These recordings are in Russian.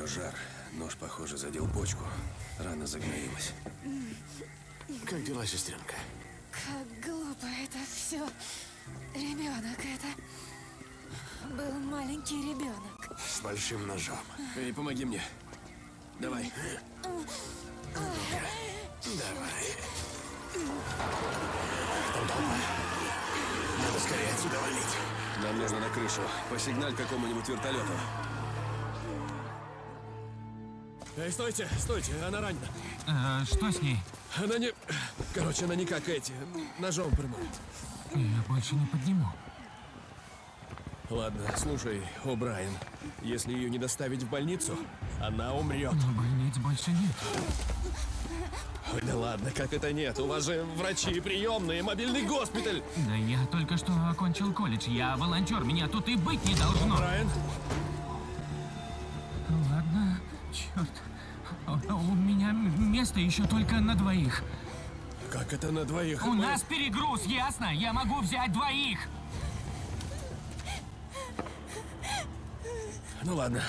нее жар. Нож, похоже, задел почку. Рана загноилась. Как дела, сестренка? Как глупо это все. Ребенок это. Был маленький ребенок. С большим ножом. Эй, помоги мне. Давай. Давай. Там толпа. Надо скорее отсюда валить. Нам нужно на крышу. Посигналь какому-нибудь вертолету. Эй, стойте, стойте, она ранена. Э, что с ней? Она не... Короче, она не как эти. Ножом прямой. Я больше не подниму. Ладно, слушай, О'Брайен. Если ее не доставить в больницу, она умрет. Но больниц больше нет. Ой, да ладно, как это нет? У вас же врачи, приемные, мобильный госпиталь. Да я только что окончил колледж. Я волонтер, меня тут и быть не должно. Брайан, черт. У меня место еще только на двоих. как это на двоих? У Мы- нас перегруз, ясно? Я могу взять двоих. Ну ладно.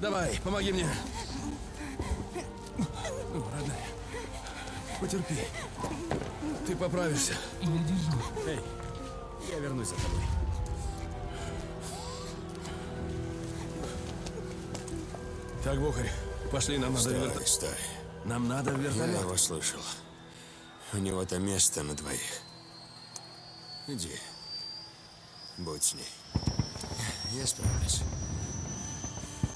Давай, помоги мне. Ну, родная, потерпи. Ты поправишься. Я держу. Эй, я вернусь за тобой. Так, Бухарь, пошли, нам надо в Стой, стой. Нам надо в Я вертолет. его слышал. У него там место на двоих. Иди. Будь с ней. Я справлюсь.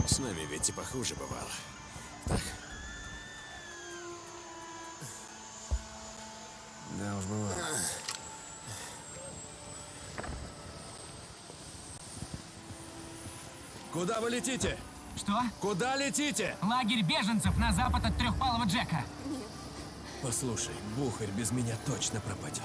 С нами ведь и похуже бывало. Так? Да уж бывало. Куда вы летите? Что? Куда летите? Лагерь беженцев на запад от трехпалого Джека. Послушай, Бухарь без меня точно пропадет.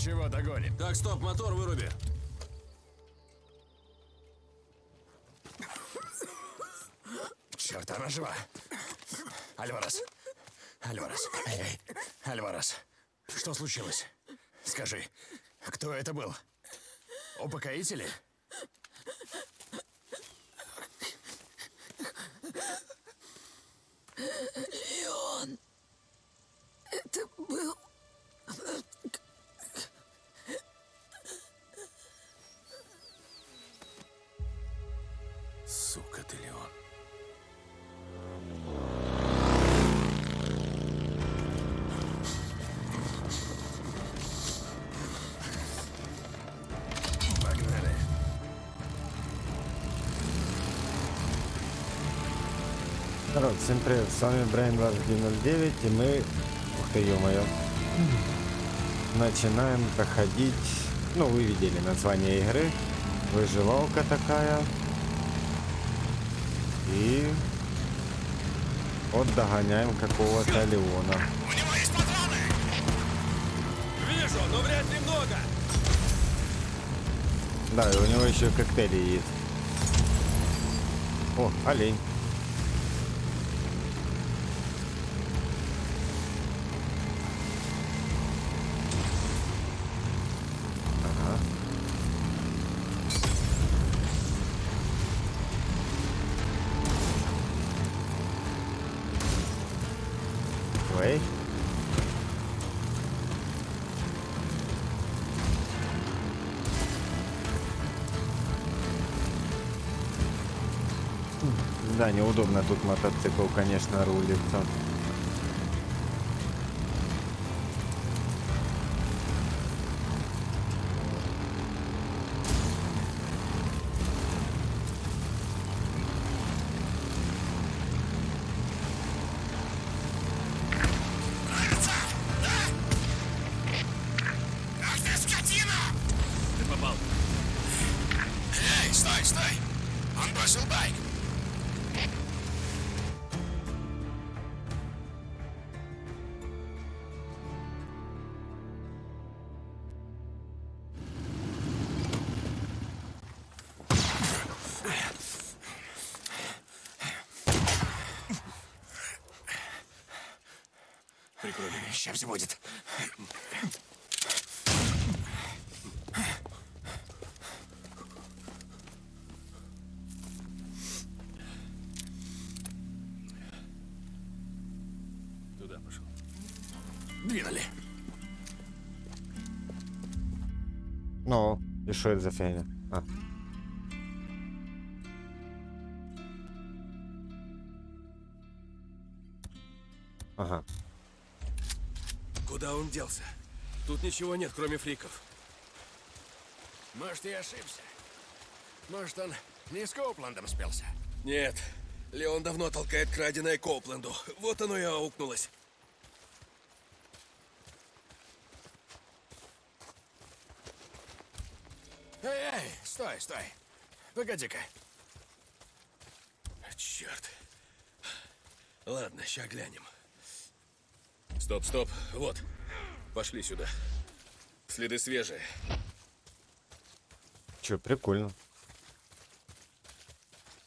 Ничего, догоним. Так, стоп, мотор выруби. Черт, она жива. Альварес. Альварес. Эй, эй. Альварес. Что случилось? Скажи, кто это был? Упокоители? Леон. Это был... Всем привет, с вами Брайан 2909, и мы, ух ты, ё-моё, начинаем проходить, ну, вы видели название игры, выживалка такая, и вот догоняем какого-то Леона. Вижу, но вряд ли много. Да, и у него еще коктейли есть. О, олень. Да, неудобно тут мотоцикл, конечно, рулится. Двинули. Ну, и что это за фигня? А. Ага. Куда он делся? Тут ничего нет, кроме фриков. Может, я ошибся. Может, он не с Коупландом спелся. Нет. Леон давно толкает краденое Копленду. Вот оно и аукнулось. Эй, эй, стой, стой. Погоди-ка. Черт. Ладно, ща глянем. Стоп, стоп. Вот. Пошли сюда. Следы свежие. Че, прикольно.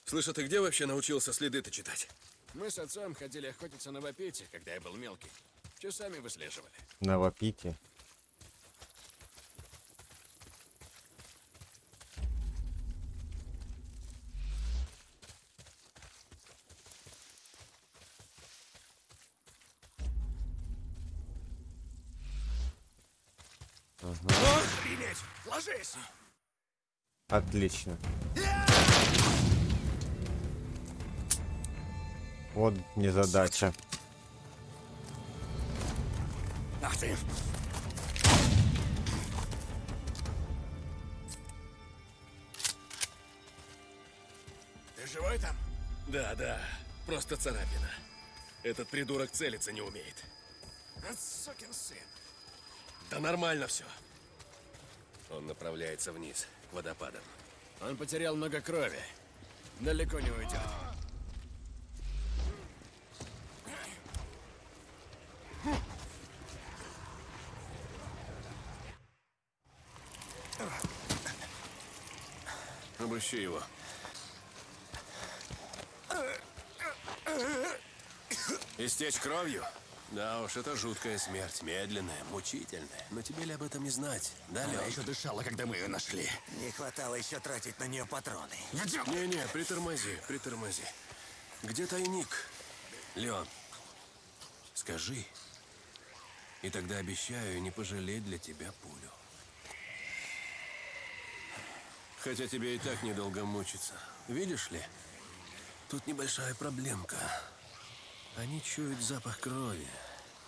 Слышь, а ты где вообще научился следы-то читать? Мы с отцом ходили охотиться на вапите, когда я был мелкий. Часами выслеживали. На вапите. Охренеть! Ложись! Отлично. Вот незадача. Ах ты! Ты живой там? Да, да. Просто царапина. Этот придурок целиться не умеет. Сукин сын. Да нормально все. Он направляется вниз, к водопадам. Он потерял много крови. Далеко не уйдет. Обыщи его. Истечь кровью? Да уж, это жуткая смерть. Медленная, мучительная. Но тебе ли об этом не знать? Да, Она Лёш? еще дышала, когда мы ее нашли. Не хватало еще тратить на нее патроны. Идем! Не-не, притормози, притормози. Где тайник? Леон, скажи. И тогда обещаю не пожалеть для тебя пулю. Хотя тебе и так недолго мучиться. Видишь ли, тут небольшая проблемка. Они чуют запах крови.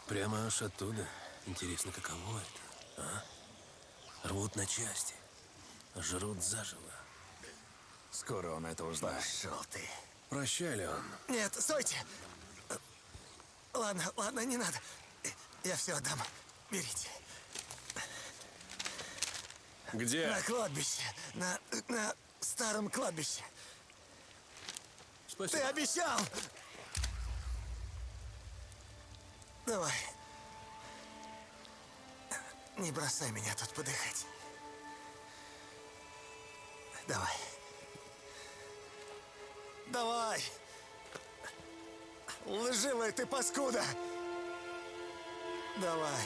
Прямо аж оттуда. Интересно, каково это, а? Рвут на части. Жрут заживо. Скоро он это узнает. Пошел ты. Прощай, Леон. Нет, стойте! Ладно, ладно, не надо. Я все отдам. Берите. Где? На кладбище. На, на старом кладбище. Ты Спасибо. обещал! Давай. Не бросай меня тут подыхать. Давай. Давай! Лживая ты паскуда! Давай.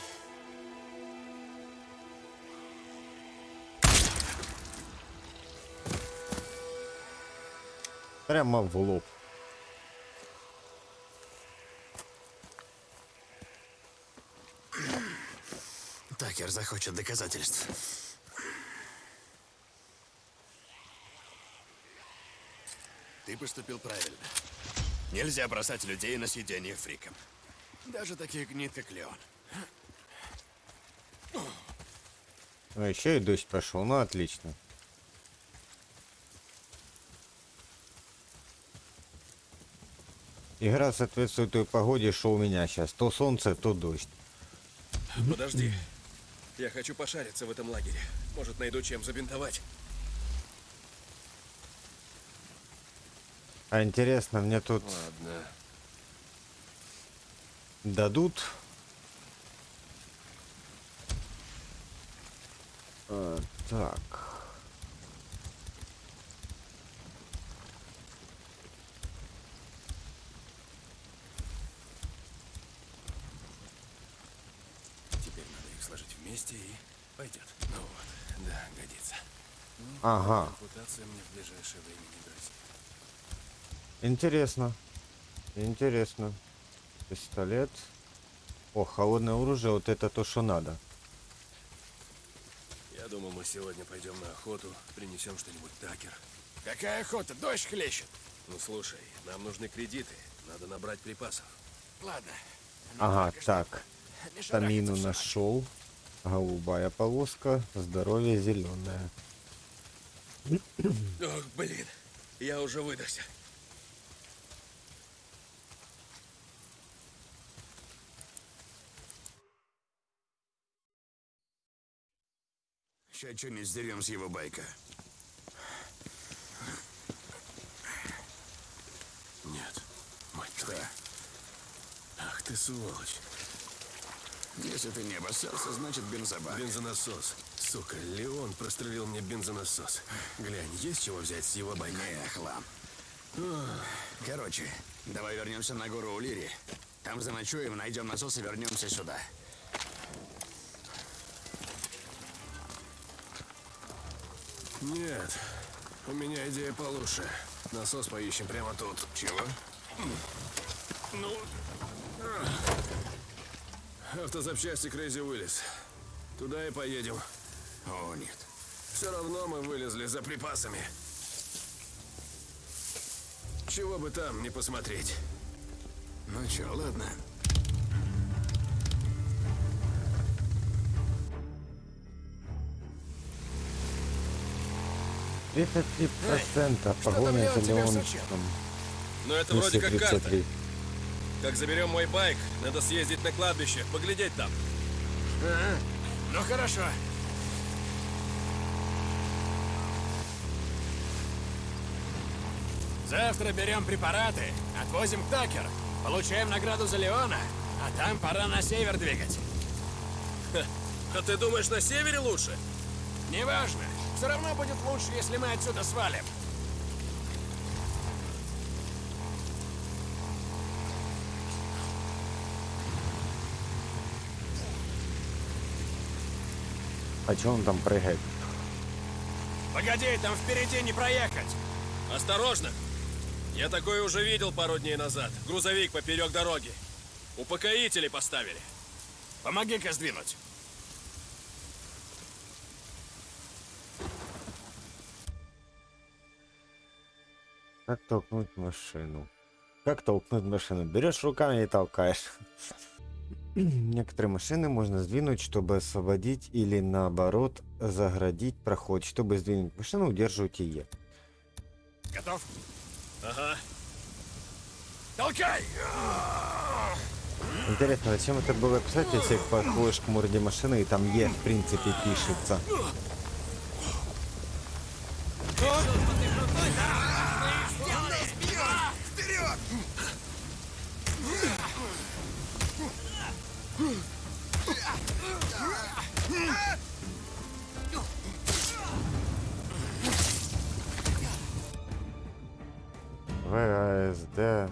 Прямо в лоб. Такер захочет доказательств. Ты поступил правильно. Нельзя бросать людей на съедение фрикам. Даже таких гнид, как Леон. Ну, еще и дождь пошел. Ну, отлично. Игра соответствует той погоде, что у меня сейчас. То солнце, то дождь. Подожди. Я хочу пошариться в этом лагере. Может, найду чем забинтовать. А интересно, мне тут Ладно. дадут... А, так. Теперь надо их сложить вместе и пойдет. Ну вот, да, годится. Ага. Мне в ближайшее время не грозит. Интересно. Интересно. Пистолет. О, холодное оружие, вот это то, что надо. Я думал, мы сегодня пойдем на охоту, принесем что-нибудь такер. Какая охота, дождь хлещет. Ну слушай, нам нужны кредиты. Надо набрать припасов. Ладно. Ага, так. Тамину нашел. Голубая полоска. Здоровье зеленое. Ох, блин, я уже выдохся. Сейчас что-нибудь сдерем с его байка. Нет, мать твою. Ах ты сволочь. Если ты не обоссался, значит бензобак. Бензонасос. Сука, Леон прострелил мне бензонасос. Глянь, есть чего взять с его байка? Не, хлам. Короче, давай вернемся на гору Улири. Там заночуем, найдем насос и вернемся сюда. Нет, у меня идея получше. Насос поищем прямо тут. Чего? Ну... Автозапчасти Crazy Willis. Туда и поедем. О, нет. Все равно мы вылезли за припасами. Чего бы там не посмотреть. Ну чё, ладно. Это 3% погоня за Леончиком. Но это вроде как карта. 233. Как заберем мой байк, надо съездить на кладбище, поглядеть там. Ага. Ну хорошо. Завтра берем препараты, отвозим к Такер, получаем награду за Леона, а там пора на север двигать. А ты думаешь, на севере лучше? Неважно, все равно будет лучше, если мы отсюда свалим. А чё он там прыгает? Погоди, там впереди не проехать. Осторожно! Я такое уже видел пару дней назад. Грузовик поперек дороги. Упокоители поставили. Помоги-ка сдвинуть. Как толкнуть машину? Как толкнуть машину? Берешь руками и толкаешь. Некоторые машины можно сдвинуть, чтобы освободить или наоборот заградить проход. Чтобы сдвинуть машину, удерживайте Е. Готов? Ага. Толкай! Интересно, зачем это было писать, если подходишь к морде машины и там Е в принципе пишется? ВСД.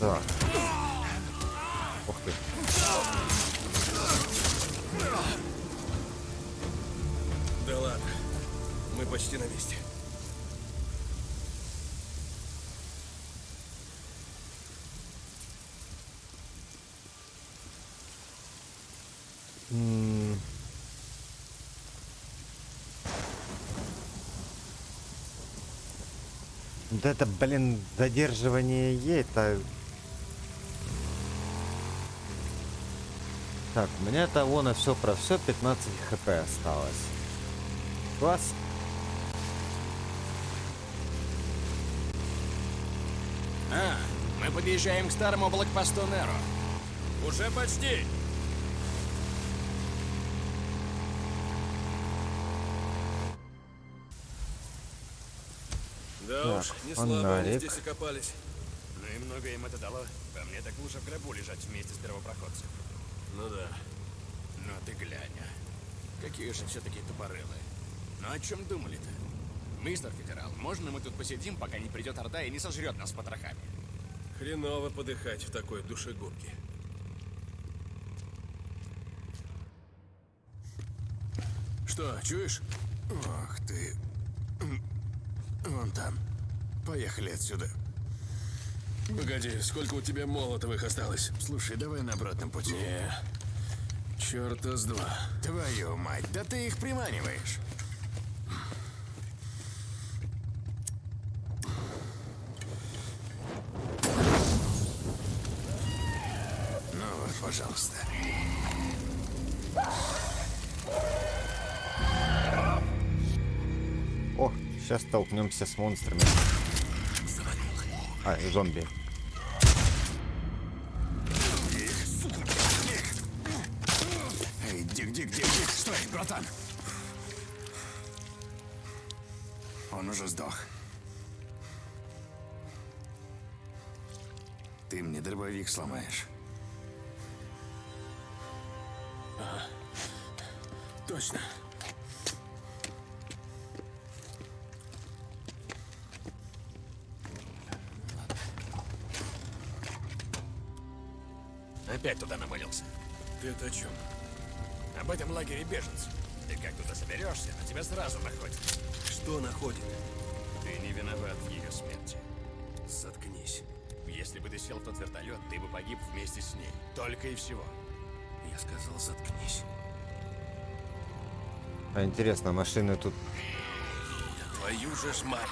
Так. Вот это, блин, задерживание Е, это... Так, у меня того на все про все 15 хп осталось. Класс. А, мы подъезжаем к старому блокпосту Неро. Уже почти. Так, не фонарик. здесь окопались. Ну и много им это дало. По мне так лучше в гробу лежать вместе с первопроходцем. Ну да. Ну ты глянь, а. Какие же все-таки тупорылые. Ну о чем думали-то? Мистер Федерал, можно мы тут посидим, пока не придет Орда и не сожрет нас потрохами? Хреново подыхать в такой душегубке. Что, чуешь? Ох ты. Вон там. Поехали отсюда. Погоди, сколько у тебя молотовых осталось? Слушай, давай на обратном пути. Не. Черта с два. Твою мать, да ты их приманиваешь. Ну вот, пожалуйста. О, сейчас столкнемся с монстрами. А, Опять туда намылился. Ты это о чем? Об этом лагере беженцев. Ты как туда соберешься, на тебя сразу находят. Что находит? Ты не виноват в ее смерти. Заткнись. Если бы ты сел в тот вертолет, ты бы погиб вместе с ней. Только и всего. Я сказал, заткнись. А интересно, машины тут... Твою же ж мать.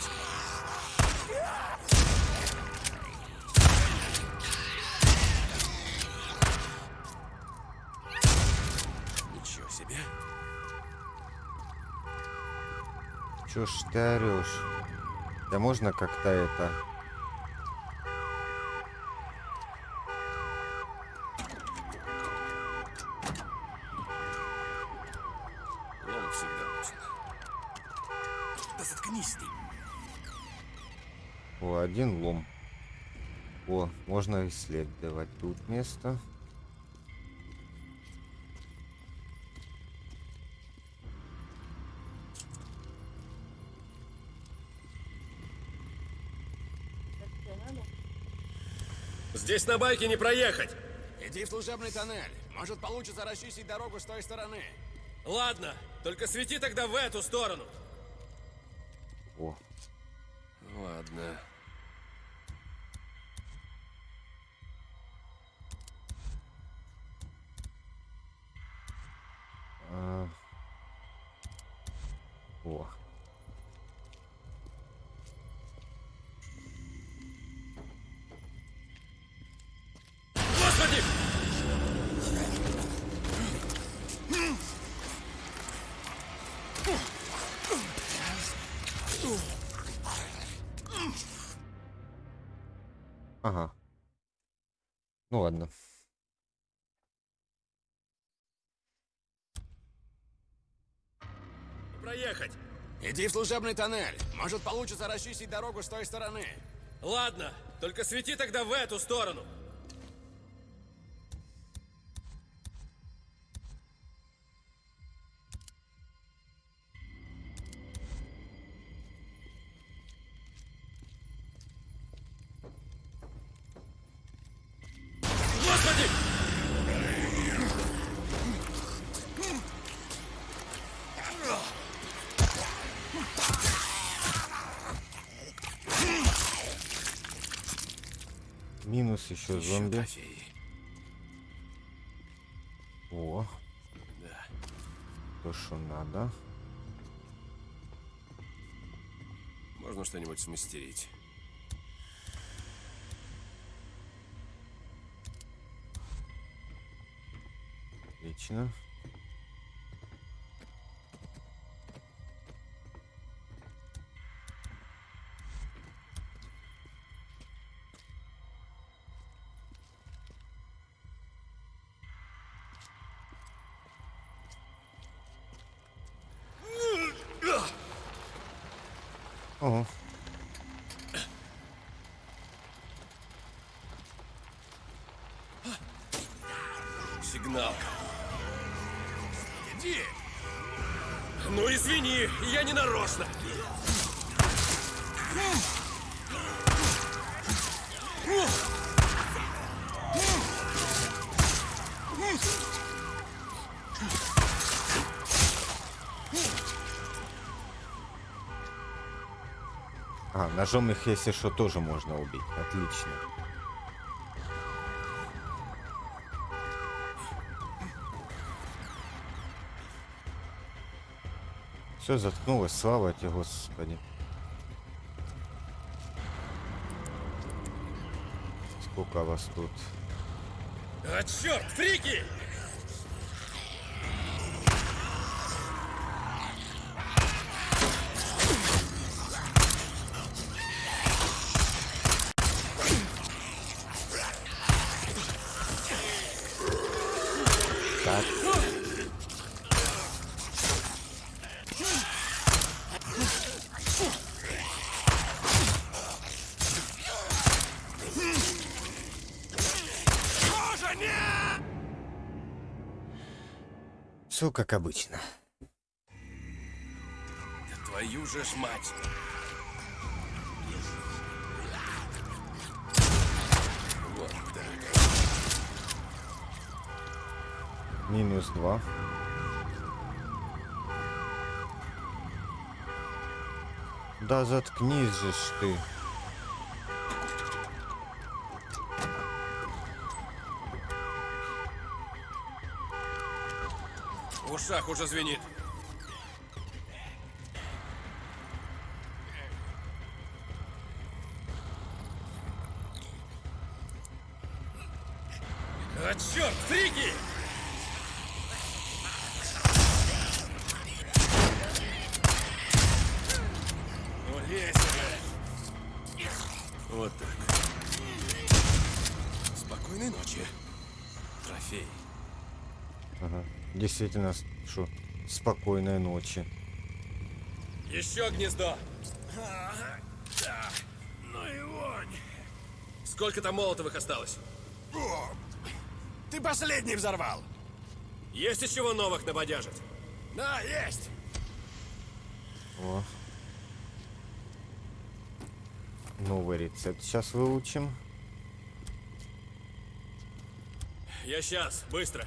Чё ж ты орёшь? Да можно как-то это... Лом всегда нужен. Да заткнись ты. О, один лом. О, можно исследовать тут место. Здесь на байке не проехать. Иди в служебный тоннель. Может, получится расчистить дорогу с той стороны. Ладно, только свети тогда в эту сторону. О, Ладно. Проехать. Иди в служебный тоннель. Может, получится расчистить дорогу с той стороны. Ладно, только свети тогда в эту сторону. Минус еще зомби. трофеи. О, Да. то, что надо. Можно что-нибудь смастерить. Отлично. Иди! Ну извини, я не нарочно. А, ножом их, если что, тоже можно убить. Отлично. Все заткнулось, слава тебе, Господи. Сколько вас тут? А черт, фрики! Все как обычно. Твою же ж мать! Вот так. Минус два. Да заткнись же ты. Ушах уже звенит. А черт, фрики! Ну. Вот так. Спокойной ночи. Трофей. Ага. Действительно, спокойной ночи. Еще гнездо. Да. Ну и вонь. Сколько там молотовых осталось? Ты последний взорвал. Есть из чего новых набодяжить? Да, есть. О. Новый рецепт сейчас выучим. Я сейчас, быстро.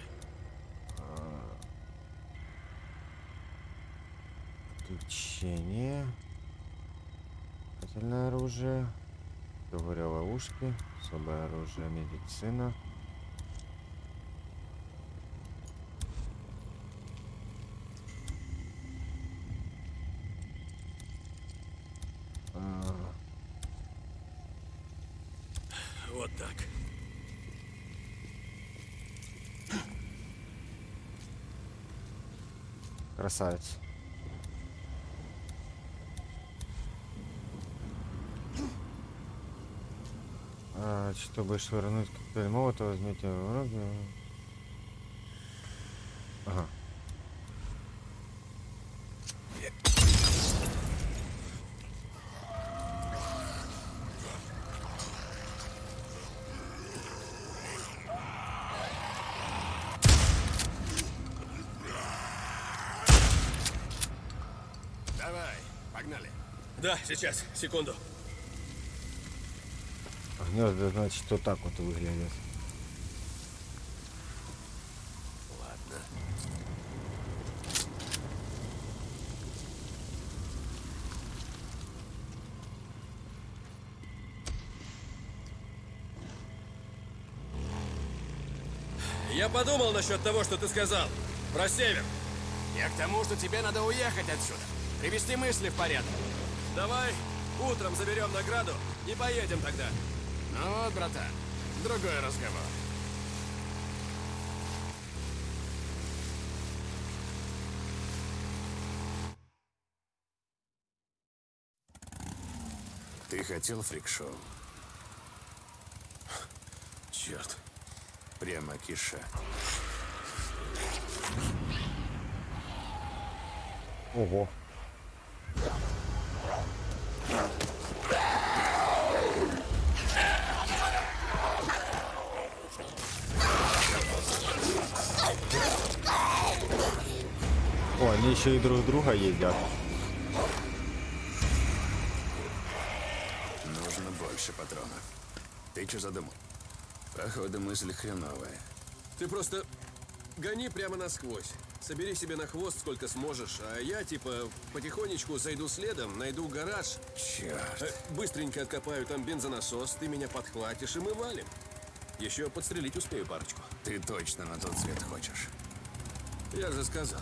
Включение. Метательное оружие. Говоря ловушки. Особое оружие. Медицина. А, Вот так. Красавец. А, А, чтобы швырнуть коктейль молотова, возьмите в руки. Ага. Давай, погнали. Да, сейчас, секунду. Гнезда, значит, вот так вот выглядят. Ладно. Я подумал насчет того, что ты сказал. Про север. Я к тому, что тебе надо уехать отсюда. Привести мысли в порядок. Давай утром заберем награду и поедем тогда. Ну вот, братан, другой разговор. Ты хотел фрик-шоу? Черт. Прямо киша. Ого. О, они еще и друг друга едят. Нужно больше патронов. Ты что задумал? Походу, мысль хреновая. Ты просто гони прямо насквозь. Собери себе на хвост сколько сможешь, а я типа потихонечку зайду следом, найду гараж, Черт. э, быстренько откопаю там бензонасос, ты меня подхватишь и мы валим. Еще подстрелить успею парочку. Ты точно на тот свет хочешь. Я же сказал,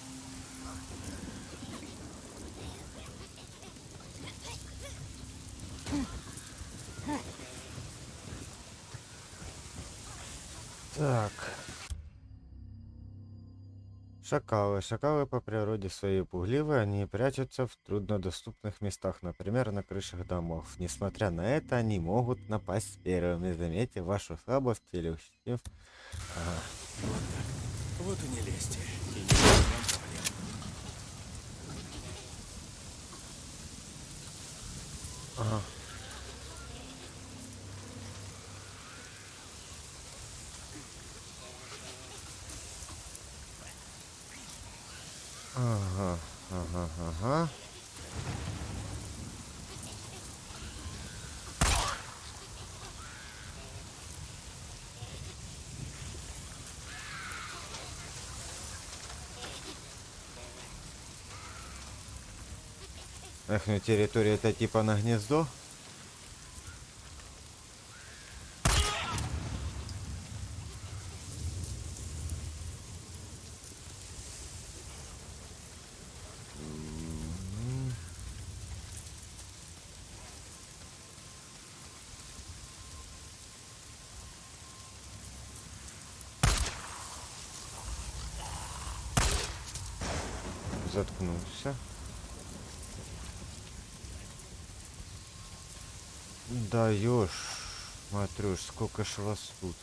Шакалы. Шакалы по природе своей пугливые, они прячутся в труднодоступных местах, например, на крышах домов. Несмотря на это, они могут напасть первыми, заметив вашу слабость или ущемив. Вот и не лезьте. И не. Ага. Ага, ага. Эх, ну территория это типа на гнездо? Заткнулся. Даешь, Матрюш, сколько ж вас тут?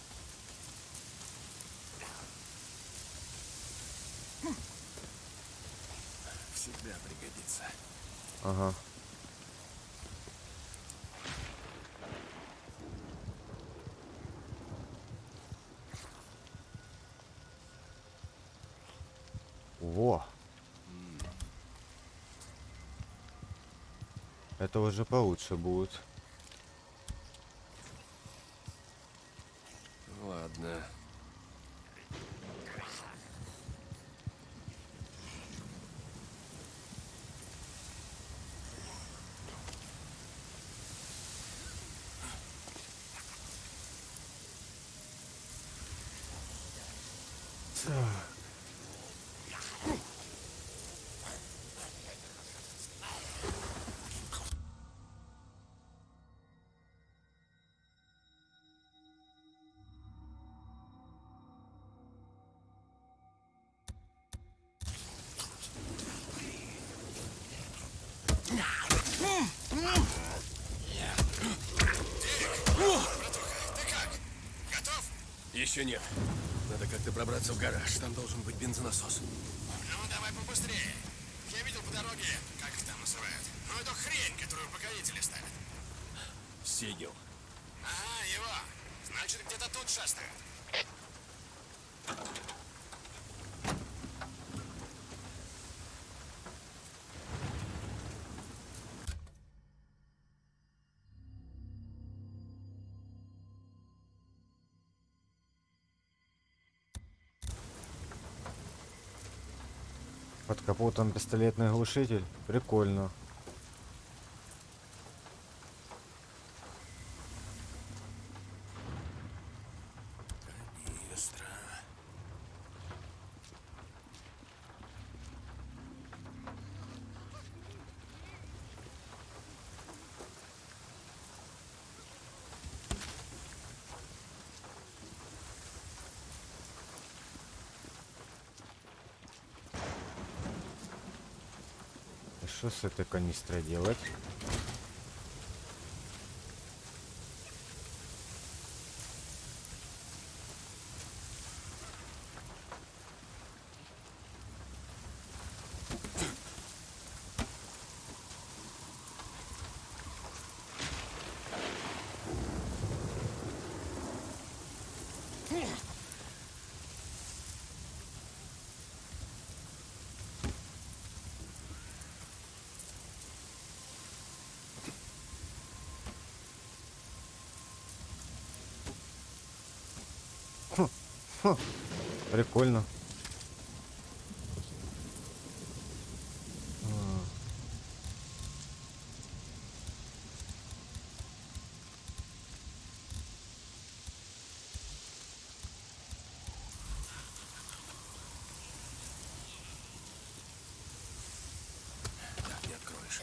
Всегда пригодится. Ага. Это уже получше будет. Еще нет. Надо как-то пробраться в гараж. Там должен быть бензонасос. Ну, давай побыстрее. Я видел по дороге, как их там называют. Ну, это хрень, которую покорители ставят. Сигел. Ага, его. Значит, где-то тут шастает. Под капотом пистолетный глушитель. Прикольно. Что с этой канистрой делать? Прикольно. А. Так, не откроешь.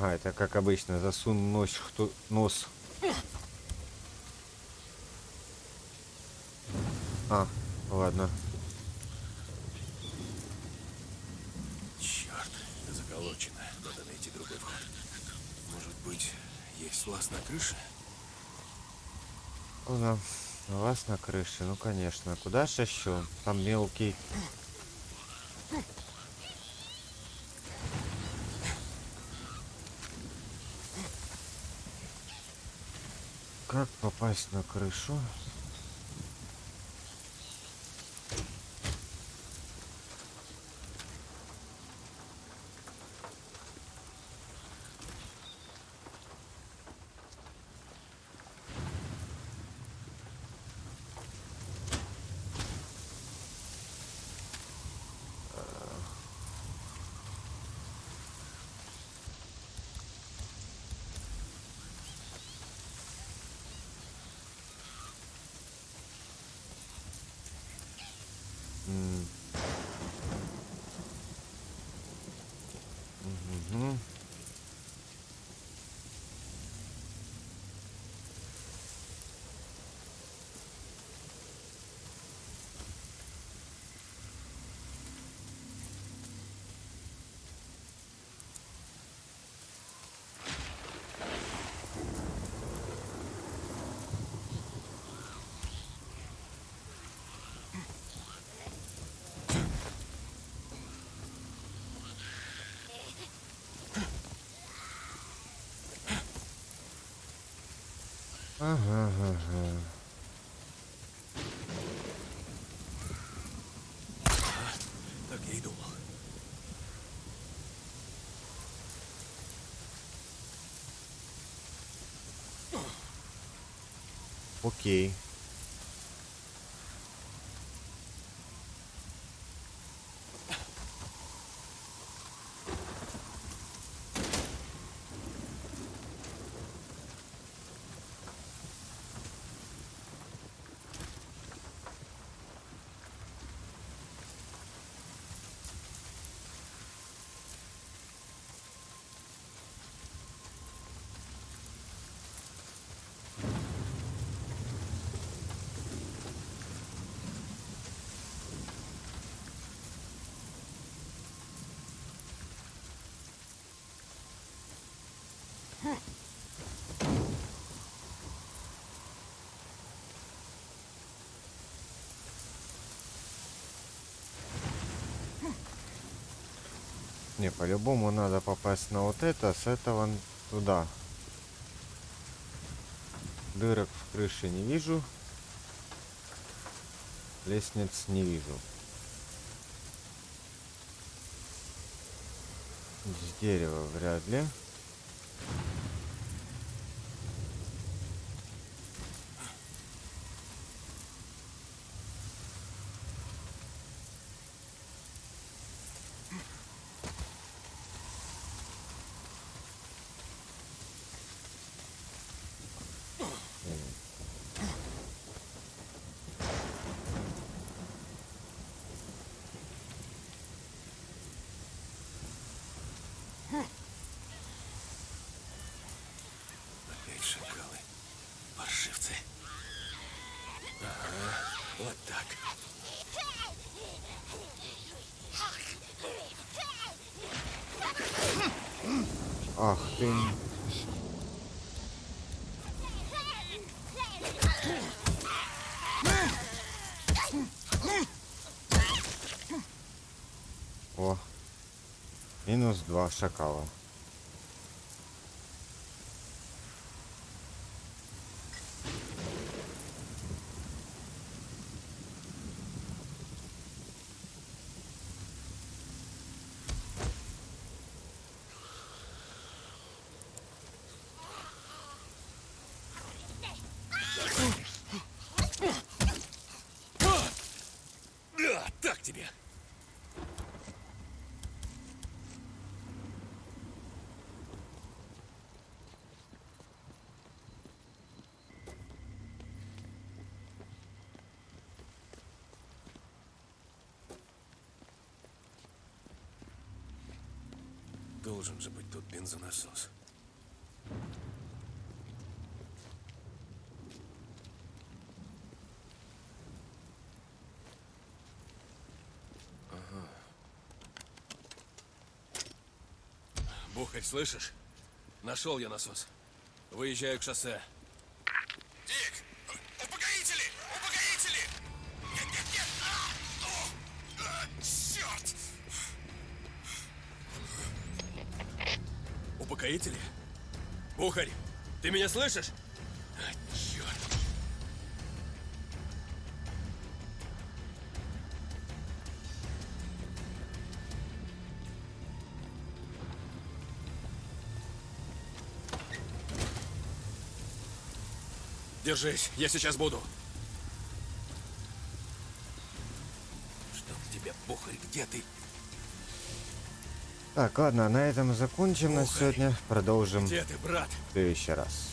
Ага, это как обычно, засунь нос, кто, нос. А, ладно. Черт, заколочено. Надо найти другой вход. Может быть, есть лаз на крыше? У нас у вас на крыше, ну конечно. Куда же еще? Там мелкий. Как попасть на крышу? Ага, ага. Так Не, по-любому надо попасть на вот это, с этого туда. Дырок в крыше не вижу. Лестниц не вижу. С дерева вряд ли. Опять шакалы. Паршивцы. Ага, вот так. Ах ты. О. Минус два шакала. Да, так тебе. Должен же быть тут бензонасос. Бухарь, слышишь? Нашел я насос. Выезжаю к шоссе. Ты меня слышишь? А, черт. Держись, я сейчас буду. Чтоб тебя, Бухарь, где ты? Так, ладно, на этом закончим на Ох, сегодня. Продолжим Где ты, брат? В следующий раз.